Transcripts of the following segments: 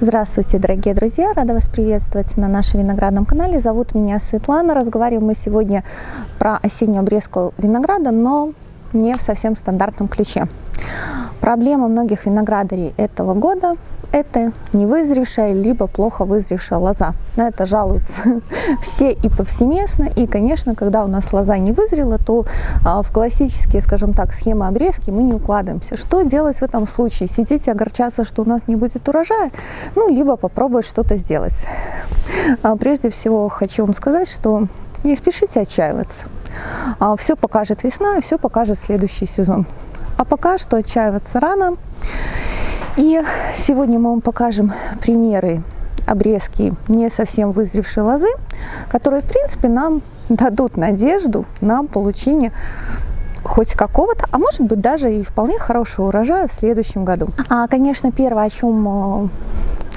Здравствуйте, дорогие друзья! Рада вас приветствовать на нашем виноградном канале. Зовут меня Светлана. Разговариваем мы сегодня про осеннюю обрезку винограда, но не в совсем стандартном ключе. Проблема многих виноградарей этого года это невызревшая, либо плохо вызревшая лоза. На это жалуются все и повсеместно. И, конечно, когда у нас лоза не вызрела, то а, в классические, скажем так, схемы обрезки мы не укладываемся. Что делать в этом случае? Сидеть и огорчаться, что у нас не будет урожая? Ну, либо попробовать что-то сделать. А, прежде всего, хочу вам сказать, что не спешите отчаиваться. А, все покажет весна, все покажет следующий сезон. А пока что отчаиваться рано. И сегодня мы вам покажем примеры обрезки не совсем вызревшей лозы, которые, в принципе, нам дадут надежду на получение хоть какого-то, а может быть даже и вполне хорошего урожая в следующем году. А, конечно, первое, о чем э,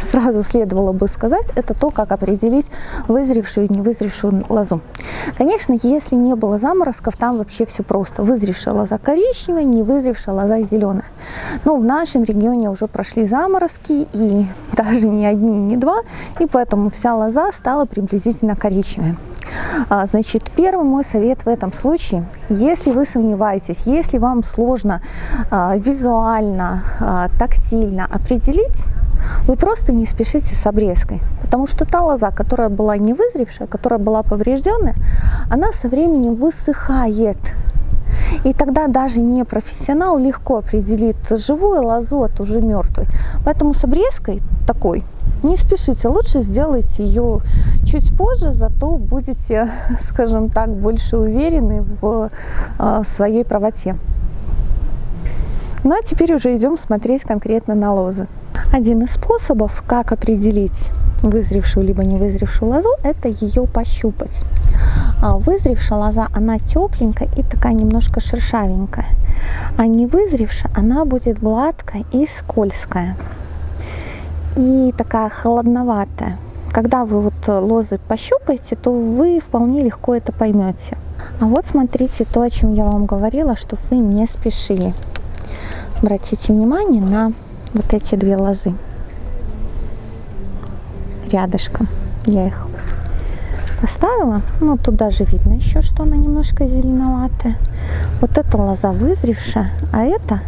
сразу следовало бы сказать, это то, как определить вызревшую и невызревшую лозу. Конечно, если не было заморозков, там вообще все просто. Вызревшая лоза коричневая, невызревшая лоза зеленая. Но в нашем регионе уже прошли заморозки, и даже не одни, не два, и поэтому вся лоза стала приблизительно коричневой. А, значит, первый мой совет в этом случае, если вы сомневаетесь, если вам сложно а, визуально, а, тактильно определить, вы просто не спешите с обрезкой, потому что та лоза, которая была не вызревшая, которая была поврежденная, она со временем высыхает. И тогда даже не профессионал легко определит живую лозу от уже мертвой. Поэтому с обрезкой такой не спешите, лучше сделайте ее чуть позже, зато будете, скажем так, больше уверены в а, своей правоте. Ну а теперь уже идем смотреть конкретно на лозы. Один из способов, как определить вызревшую либо не вызревшую лозу, это ее пощупать. А вызревшая лоза, она тепленькая и такая немножко шершавенькая. А не вызревшая, она будет гладкая и скользкая. И такая холодноватая. Когда вы вот лозы пощупаете, то вы вполне легко это поймете. А вот смотрите то, о чем я вам говорила, что вы не спешили. Обратите внимание на вот эти две лозы рядышком. Я их поставила. Ну, тут даже видно еще, что она немножко зеленоватая. Вот эта лоза вызревшая, а эта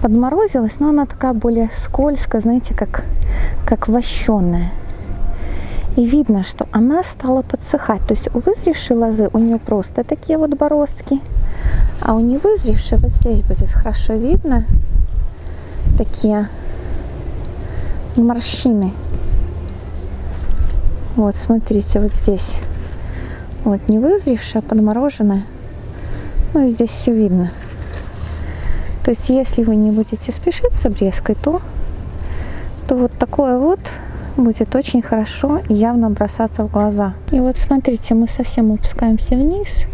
подморозилась, но она такая более скользкая, знаете, как, как вощеная. И видно, что она стала подсыхать. То есть у вызревшей лозы у нее просто такие вот бороздки, а у невызревшей вот здесь будет хорошо видно такие морщины. Вот, смотрите, вот здесь. Вот, не вызревшая, подмороженная. Ну, здесь все видно. То есть, если вы не будете спешить с обрезкой, то, то вот такое вот будет очень хорошо явно бросаться в глаза. И вот смотрите, мы совсем опускаемся вниз.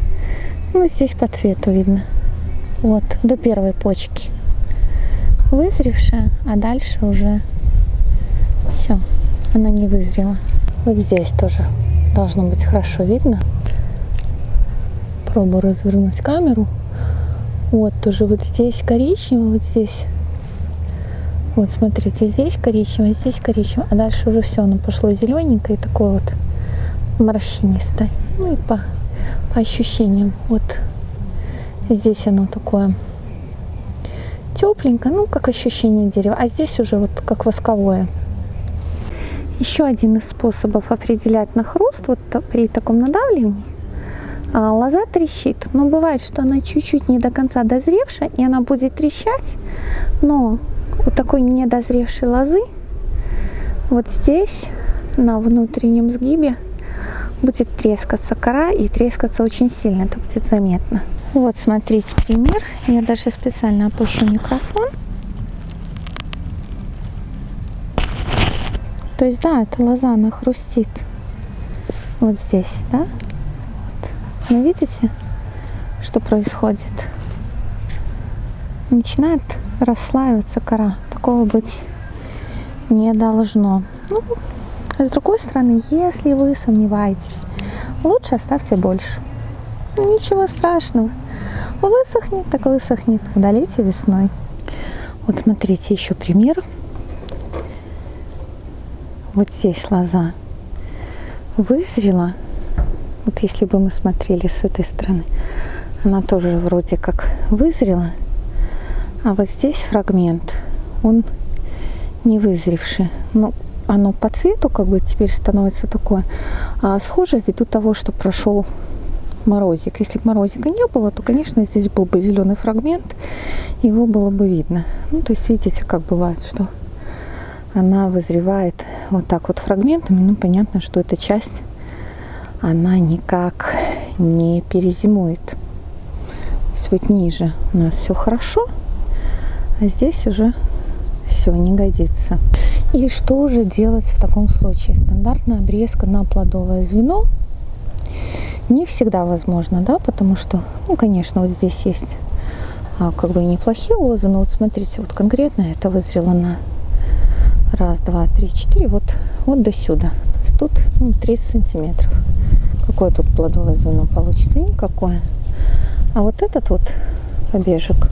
Ну, здесь по цвету видно. Вот, до первой почки вызревшая, а дальше уже все, она не вызрела. Вот здесь тоже должно быть хорошо видно. Пробую развернуть камеру. Вот тоже вот здесь коричневый, вот здесь. Вот смотрите, здесь коричневый, здесь коричневый, а дальше уже все, оно пошло зелененькое, такое вот морщинистое. Ну и по, по ощущениям, вот здесь оно такое тепленько, ну, как ощущение дерева. А здесь уже вот как восковое. Еще один из способов определять на хруст, вот при таком надавливании, а, лоза трещит. Но бывает, что она чуть-чуть не до конца дозревшая, и она будет трещать, но у такой недозревшей лозы вот здесь, на внутреннем сгибе, будет трескаться кора, и трескаться очень сильно, это будет заметно. Вот, смотрите пример. Я даже специально опущу микрофон. То есть, да, эта лоза, она хрустит. Вот здесь, да? Вот. Но видите, что происходит? Начинает расслаиваться кора. Такого быть не должно. Ну, а с другой стороны, если вы сомневаетесь, лучше оставьте больше. Ничего страшного. Высохнет, так высохнет. Удалите весной. Вот смотрите еще пример. вот здесь лоза вызрела, вот если бы мы смотрели с этой стороны, она тоже вроде как вызрела, а вот здесь фрагмент, он не вызревший. Ну, оно по цвету как бы теперь становится такое а, схожее ввиду того, что прошел морозик. Если бы морозика не было, то, конечно, здесь был бы зеленый фрагмент, его было бы видно. Ну, то есть, видите, как бывает, что она вызревает вот так вот фрагментами. Ну, понятно, что эта часть, она никак не перезимует. То есть вот ниже у нас все хорошо, а здесь уже все не годится. И что же делать в таком случае? Стандартная обрезка на плодовое звено не всегда возможно, да, потому что, ну, конечно, вот здесь есть а, как бы неплохие лозы, но вот смотрите, вот конкретно это вызрело на раз, два, три, четыре, вот, вот до сюда. То есть тут ну, 30 сантиметров. Какое тут плодовое звено получится? Никакое. А вот этот вот побежек,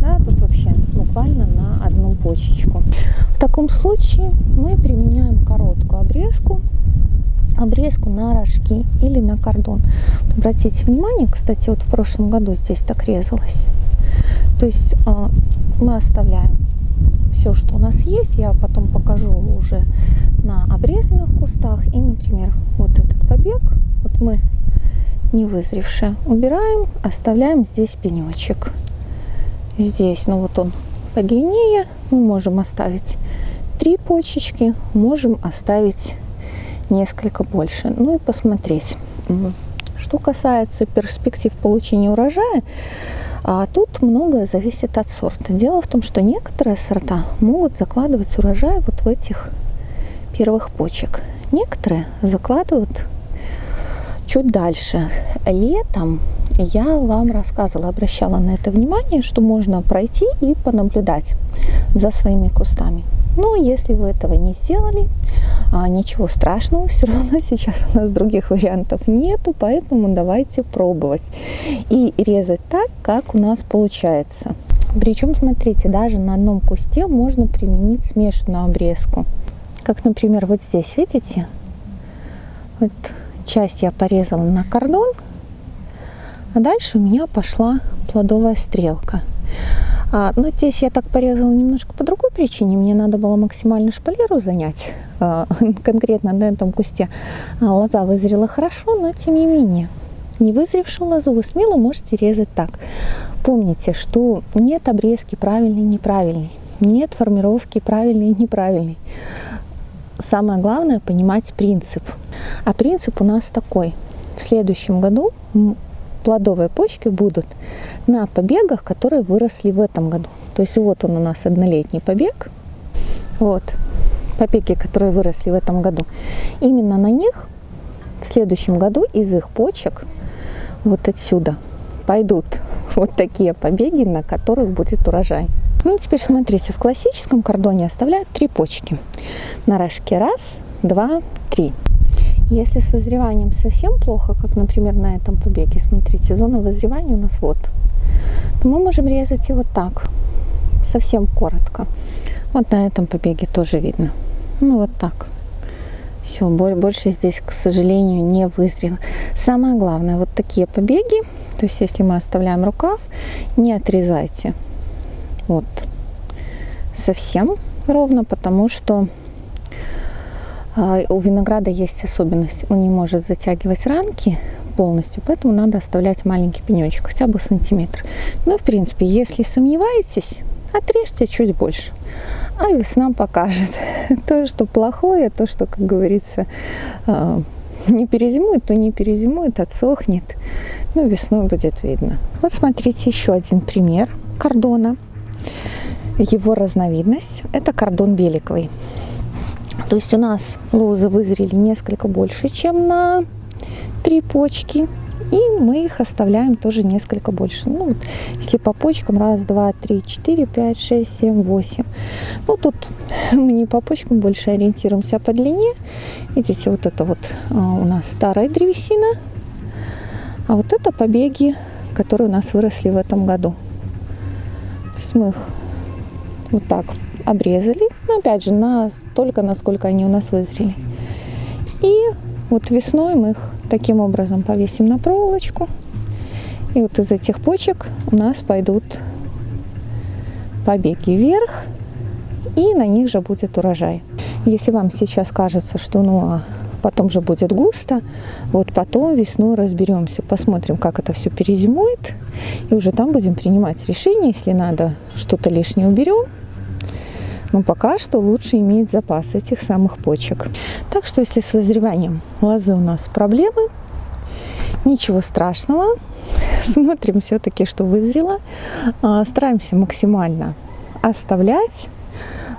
да, тут вообще буквально на одну почечку. В таком случае мы применяем короткую обрезку обрезку на рожки или на кордон. Обратите внимание, кстати, вот в прошлом году здесь так резалось. То есть э, мы оставляем все, что у нас есть. Я потом покажу уже на обрезанных кустах. И, например, вот этот побег, вот мы не вызревший, убираем, оставляем здесь пенечек. Здесь, ну вот он подлиннее, мы можем оставить три почечки, можем оставить несколько больше. Ну и посмотреть. Что касается перспектив получения урожая, а тут многое зависит от сорта. Дело в том, что некоторые сорта могут закладывать урожай вот в этих первых почек. Некоторые закладывают чуть дальше. Летом я вам рассказывала, обращала на это внимание, что можно пройти и понаблюдать за своими кустами. Но если вы этого не сделали, ничего страшного, все равно сейчас у нас других вариантов нету, поэтому давайте пробовать и резать так, как у нас получается. Причем, смотрите, даже на одном кусте можно применить смешанную обрезку. Как, например, вот здесь, видите? Вот часть я порезала на кордон, а дальше у меня пошла плодовая стрелка. А, но здесь я так порезала немножко по другой причине. Мне надо было максимально шпалеру занять. А, конкретно на этом кусте а, лоза вызрела хорошо, но тем не менее. Не вызревшую лозу вы смело можете резать так. Помните, что нет обрезки правильный и неправильный. Нет формировки правильный и неправильный. Самое главное понимать принцип. А принцип у нас такой. В следующем году плодовые почки будут на побегах, которые выросли в этом году. То есть вот он у нас однолетний побег. Вот побеги, которые выросли в этом году. Именно на них в следующем году из их почек вот отсюда пойдут вот такие побеги, на которых будет урожай. Ну, теперь смотрите, в классическом кордоне оставляют три почки. На рожке раз, два, три. Если с вызреванием совсем плохо, как, например, на этом побеге, смотрите, зона вызревания у нас вот, то мы можем резать его так, совсем коротко. Вот на этом побеге тоже видно. Ну, вот так. Все, больше здесь, к сожалению, не вызрело. Самое главное, вот такие побеги, то есть если мы оставляем рукав, не отрезайте. Вот. Совсем ровно, потому что у винограда есть особенность, он не может затягивать ранки полностью, поэтому надо оставлять маленький пенечек, хотя бы сантиметр. Ну, в принципе, если сомневаетесь, отрежьте чуть больше, а весна покажет. То, что плохое, то, что, как говорится, а, не перезимует, то не перезимует, отсохнет. Ну, весной будет видно. Вот смотрите еще один пример кордона. Его разновидность – это кордон беликовый. То есть у нас лозы вызрели несколько больше, чем на три почки. И мы их оставляем тоже несколько больше. Ну, вот, если по почкам, раз, два, три, четыре, пять, шесть, семь, восемь. Ну, тут мы не по почкам больше ориентируемся, по длине. Видите, вот это вот а, у нас старая древесина. А вот это побеги, которые у нас выросли в этом году. То есть мы их вот так обрезали, но опять же настолько, насколько они у нас вызрели. И вот весной мы их таким образом повесим на проволочку. И вот из этих почек у нас пойдут побеги вверх, и на них же будет урожай. Если вам сейчас кажется, что ну а потом же будет густо, вот потом весной разберемся, посмотрим, как это все перезимует, и уже там будем принимать решение, если надо, что-то лишнее уберем, но пока что лучше иметь запас этих самых почек. Так что если с вызреванием лозы у нас проблемы, ничего страшного, смотрим все-таки, что вызрело, а, стараемся максимально оставлять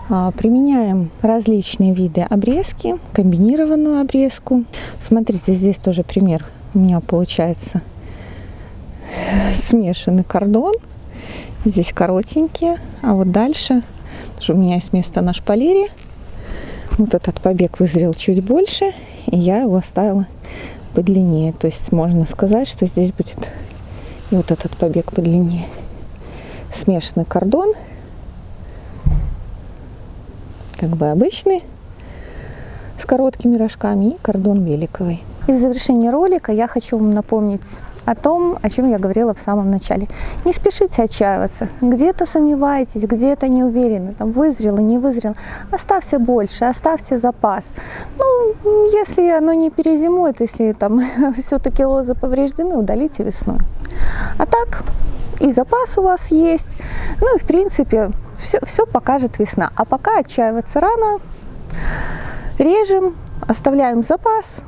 а, Применяем различные виды обрезки, комбинированную обрезку. Смотрите, здесь тоже пример у меня получается смешанный кордон. Здесь коротенькие, а вот дальше у меня есть место на шпалере. Вот этот побег вызрел чуть больше, и я его оставила подлиннее. То есть можно сказать, что здесь будет и вот этот побег подлиннее. Смешанный кордон – как бы обычный, с короткими рожками и кордон великовый. И в завершении ролика я хочу вам напомнить о том, о чем я говорила в самом начале. Не спешите отчаиваться. Где-то сомневаетесь, где-то не уверены, там вызрело, не вызрело. Оставьте больше, оставьте запас. Ну, если оно не перезимует, если там все-таки лозы повреждены, удалите весной. А так, и запас у вас есть. Ну и в принципе все, все покажет весна. А пока отчаиваться рано, режем, оставляем запас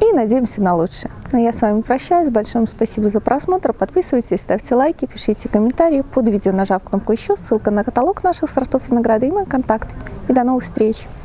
и надеемся на лучшее. Но ну, я с вами прощаюсь. Большое спасибо за просмотр. Подписывайтесь, ставьте лайки, пишите комментарии. Под видео нажав кнопку «Еще», ссылка на каталог наших сортов винограда и мой контакт. И до новых встреч!